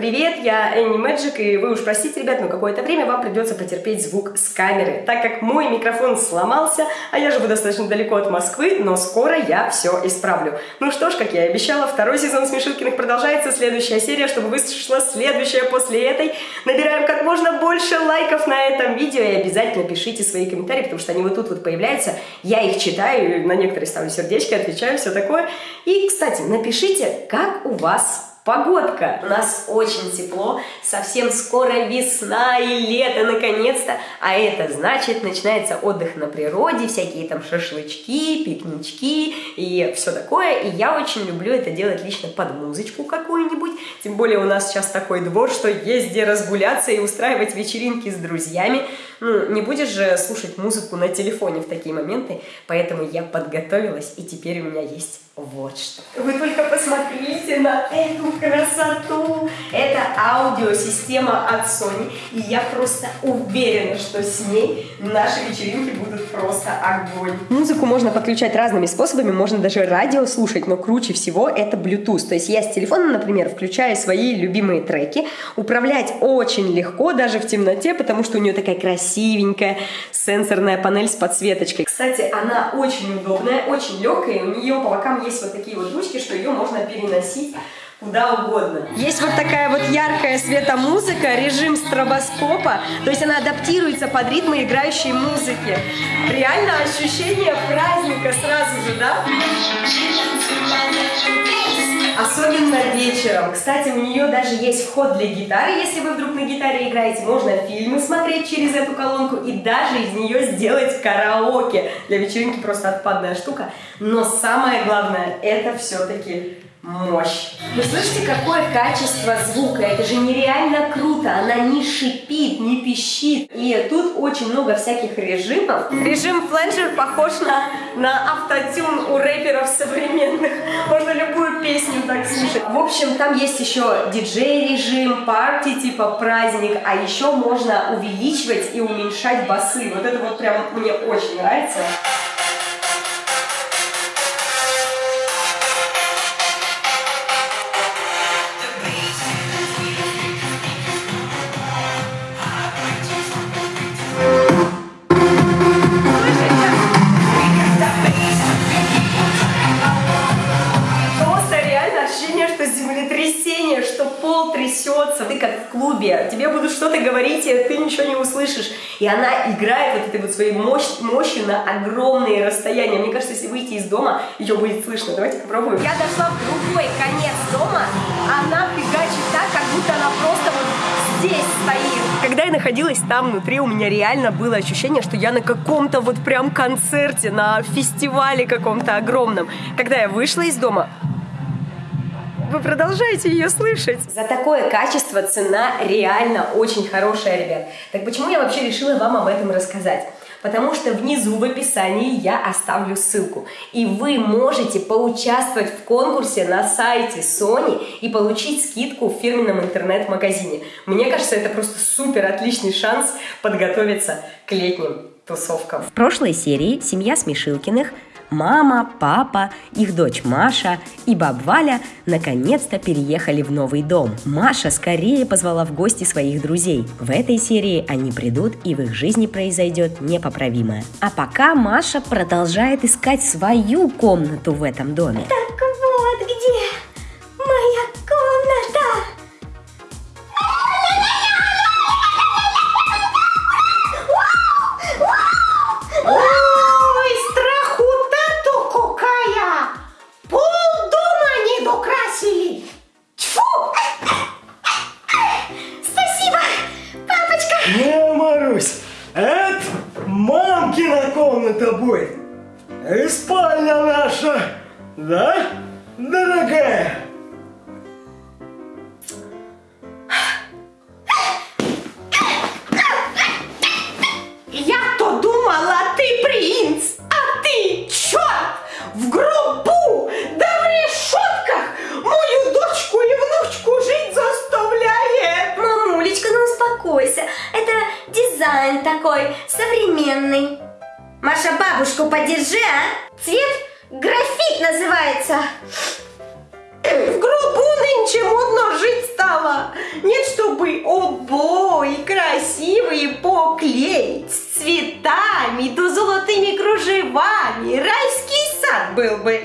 Привет, я Энни Мэджик, и вы уж простите, ребят, но какое-то время вам придется потерпеть звук с камеры, так как мой микрофон сломался, а я живу достаточно далеко от Москвы, но скоро я все исправлю. Ну что ж, как я и обещала, второй сезон Смешилкиных продолжается, следующая серия, чтобы вышла следующая после этой. Набираем как можно больше лайков на этом видео, и обязательно пишите свои комментарии, потому что они вот тут вот появляются, я их читаю, на некоторые ставлю сердечки, отвечаю, все такое. И, кстати, напишите, как у вас Погодка. У нас очень тепло, совсем скоро весна и лето наконец-то, а это значит начинается отдых на природе, всякие там шашлычки, пикнички и все такое. И я очень люблю это делать лично под музычку какую-нибудь, тем более у нас сейчас такой двор, что есть где разгуляться и устраивать вечеринки с друзьями. Ну, не будешь же слушать музыку на телефоне в такие моменты, поэтому я подготовилась и теперь у меня есть вот что. Вы только посмотрите на эту красоту. Аудиосистема от Sony. И я просто уверена, что с ней наши вечеринки будут просто огонь. Музыку можно подключать разными способами. Можно даже радио слушать. Но круче всего это Bluetooth. То есть я с телефона, например, включаю свои любимые треки. Управлять очень легко, даже в темноте, потому что у нее такая красивенькая сенсорная панель с подсветочкой. Кстати, она очень удобная, очень легкая. У нее по бокам есть вот такие вот ручки, что ее можно переносить куда угодно. Есть вот такая вот яркая светомузыка, режим стробоскопа, то есть она адаптируется под ритмы играющей музыки. Реально ощущение праздника сразу же, да? Особенно вечером. Кстати, у нее даже есть вход для гитары, если вы вдруг на гитаре играете. Можно фильмы смотреть через эту колонку и даже из нее сделать караоке. Для вечеринки просто отпадная штука. Но самое главное, это все-таки мощь. Вы слышите, какое качество звука? Это же нереально круто. Она не шипит, не пищит. И тут очень много всяких режимов. Режим фленджер похож на, на автотюн у рэперов современных. Можно любую песню так слушать. В общем, там есть еще диджей-режим, парти, типа праздник. А еще можно увеличивать и уменьшать басы. Вот это вот прям мне очень нравится. И ты ничего не услышишь. И она играет вот этой вот своей мощь, мощью на огромные расстояния. Мне кажется, если выйти из дома, ее будет слышно. Давайте попробуем. Я дошла в другой конец дома, она фигачит так, как будто она просто вот здесь стоит. Когда я находилась там внутри, у меня реально было ощущение, что я на каком-то вот прям концерте, на фестивале каком-то огромном. Когда я вышла из дома, вы продолжаете ее слышать. За такое качество цена реально очень хорошая, ребят. Так почему я вообще решила вам об этом рассказать? Потому что внизу в описании я оставлю ссылку. И вы можете поучаствовать в конкурсе на сайте Sony и получить скидку в фирменном интернет-магазине. Мне кажется, это просто супер отличный шанс подготовиться к летним тусовкам. В прошлой серии семья Смешилкиных – Мама, папа, их дочь Маша и баб Валя наконец-то переехали в новый дом. Маша скорее позвала в гости своих друзей. В этой серии они придут и в их жизни произойдет непоправимое. А пока Маша продолжает искать свою комнату в этом доме. Так да, дорогая? Леся! В гробу нынче модно жить стало. Нет, чтобы обои красивые поклеить с цветами, да золотыми кружевами. Райский сад был бы.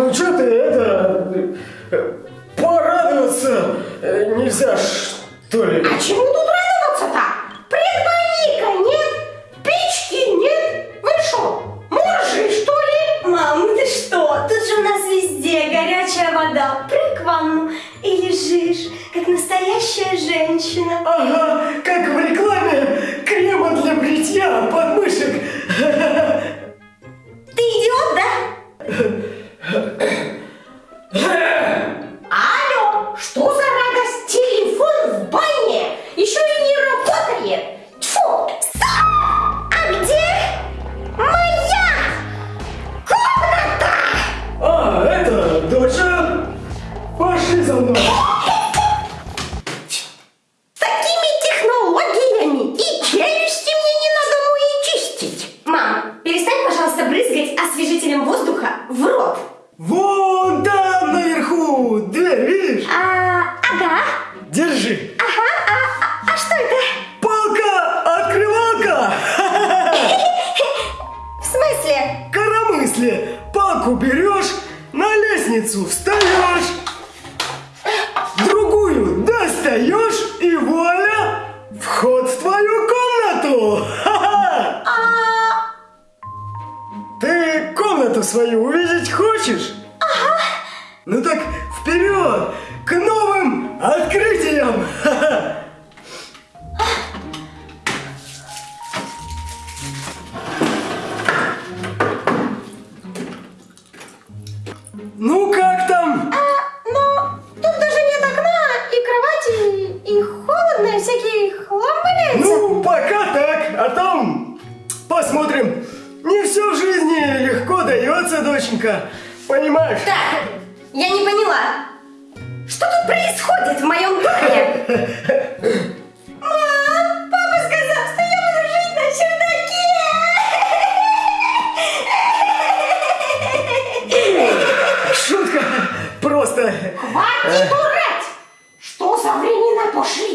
Ну что ты, это... Э, Порадоваться э, нельзя, что ли? А чего дверь, видишь? А, ага. Держи. Ага, а, а, а что это? Палка-открывалка. В смысле? Коромысли. Палку берешь, на лестницу встаешь, другую достаешь и вуаля, вход в твою комнату. А. Ты комнату свою увидеть хочешь? Ага. Ну так Вперед! К новым открытиям! Ну как там? А, ну, тут даже нет окна и кровати, и, и холодно, и всякий хлам валяется. Ну, пока так, а там посмотрим. Не все в жизни легко дается, доченька, понимаешь? Да. Я не поняла. Что тут происходит в моем доме? Мам, папа сказал, что я буду жить на чердаке. Шутка. Просто... Хватит дурать! Что за времена пошли?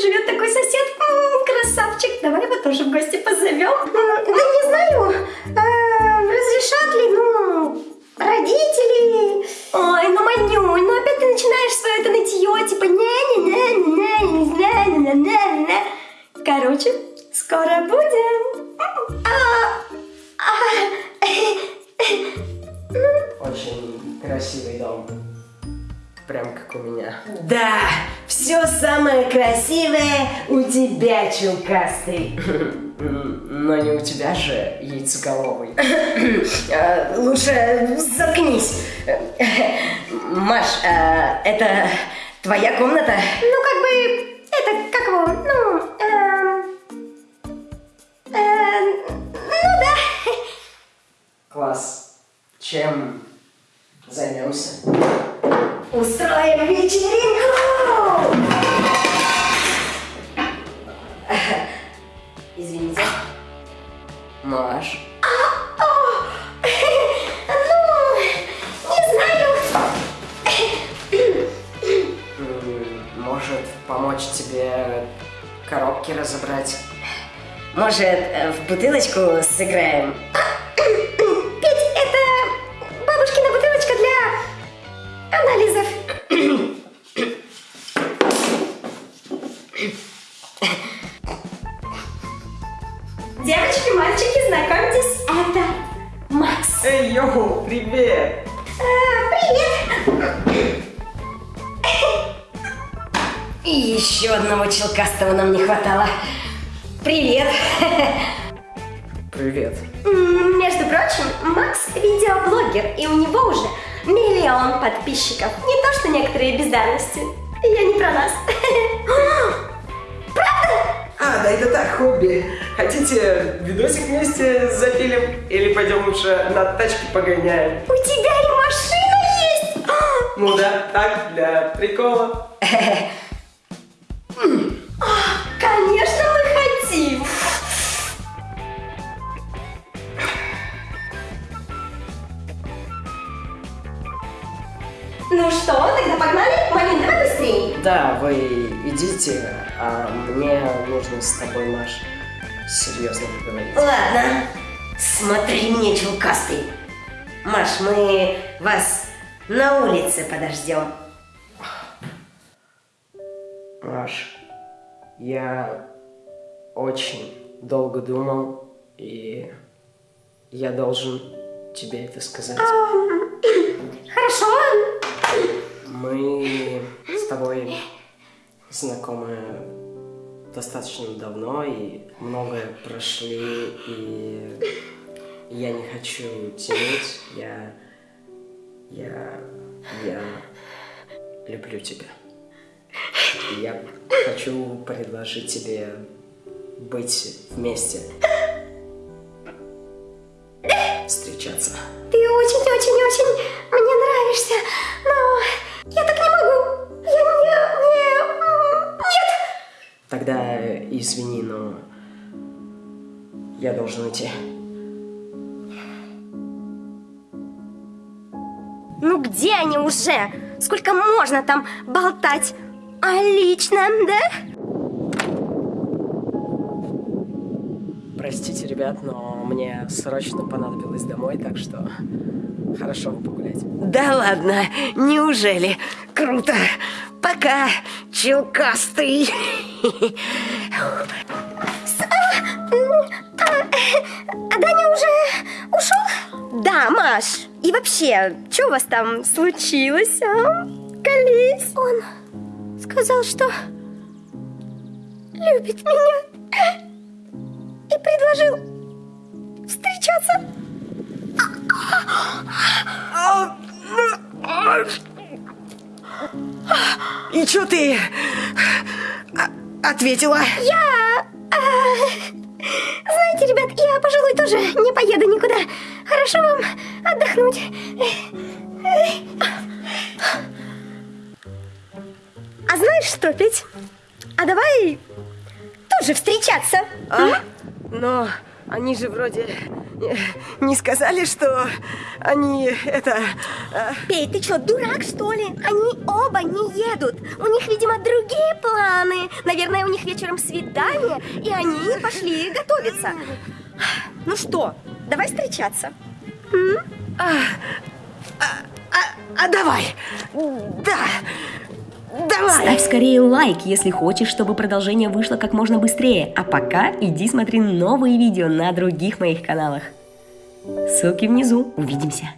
Живет такой сосед. М, красавчик. Давай его тоже в гости позовем. М, Да не знаю, а, разрешат ли, ну, родители. Ой, ну, Манюнь, ну опять ты начинаешь свое это нытье, типа не не не не не не не не не Короче, скоро будем. Прям как у меня. Да, все самое красивое у тебя, Челкастый. Но не у тебя же, яйцеголовый. Э, Лучше заткнись. Маш, э, это твоя комната? Ну, как бы, это, как его, ну, эм, э, ну да. Класс. Чем займемся? Устроим вечеринку! Извините. Маш, Ну, не знаю. может помочь тебе коробки разобрать? Может, э, в бутылочку сыграем? Девочки, мальчики, знакомьтесь, это Макс. Эй, йоу, привет! А, привет. И еще одного челкастого нам не хватало. Привет! Привет. Между прочим, Макс видеоблогер, и у него уже миллион подписчиков. Не то, что некоторые бездарности. Я не про нас. А, да это так, хобби. Хотите видосик вместе запилим? Или пойдем лучше на тачке погоняем? У тебя и машина есть! Ну да, так, для прикола. Конечно, мы хотим! Ну что, тогда погнали? Да, вы идите, а мне нужно с тобой, Маш, серьезно поговорить. Ладно, смотри мне, челкастый. Маш, мы вас на улице подождем. Маш, я очень долго думал, и я должен тебе это сказать. Хорошо, Мы знакомы достаточно давно и многое прошли, и я не хочу тянуть, я... я... я люблю тебя. И я хочу предложить тебе быть вместе. Тогда извини, но я должен идти. Ну где они уже? Сколько можно там болтать о личном, да? Простите, ребят, но мне срочно понадобилось домой, так что хорошо погулять. Да ладно, неужели? Круто! Пока, челкастый! А Даня уже ушел? Да, Маш. И вообще, что у вас там случилось, а? Колись. Он сказал, что любит меня. И предложил встречаться. И чё ты а, ответила? Я... а, знаете, ребят, я, пожалуй, тоже не поеду никуда. Хорошо вам отдохнуть. А знаешь что, Петь? А давай тоже встречаться. А? Но они же вроде не сказали, что они это... а, Петь, ты что, дурак, что ли? Они оба не едут. У них, видимо, другие планы. Наверное, у них вечером свидание, и они пошли готовиться. Ну что, давай встречаться. А давай. Да. Давай. Ставь скорее лайк, если хочешь, чтобы продолжение вышло как можно быстрее. А пока иди смотри новые видео на других моих каналах. Ссылки внизу. Увидимся.